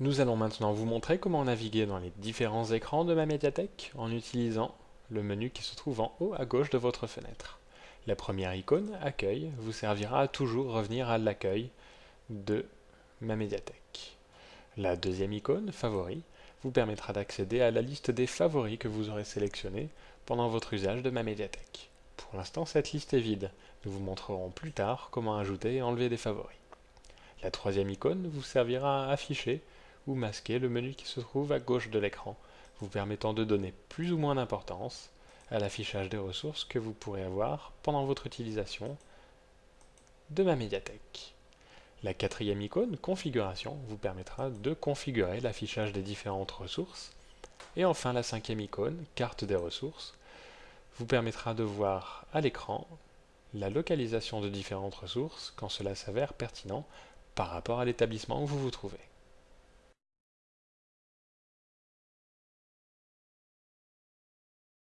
Nous allons maintenant vous montrer comment naviguer dans les différents écrans de ma médiathèque en utilisant le menu qui se trouve en haut à gauche de votre fenêtre. La première icône, Accueil, vous servira à toujours revenir à l'accueil de ma médiathèque. La deuxième icône, Favoris, vous permettra d'accéder à la liste des favoris que vous aurez sélectionnés pendant votre usage de ma médiathèque. Pour l'instant, cette liste est vide. Nous vous montrerons plus tard comment ajouter et enlever des favoris. La troisième icône vous servira à afficher ou masquer le menu qui se trouve à gauche de l'écran, vous permettant de donner plus ou moins d'importance à l'affichage des ressources que vous pourrez avoir pendant votre utilisation de ma médiathèque. La quatrième icône, Configuration, vous permettra de configurer l'affichage des différentes ressources. Et enfin, la cinquième icône, Carte des ressources, vous permettra de voir à l'écran la localisation de différentes ressources quand cela s'avère pertinent par rapport à l'établissement où vous vous trouvez.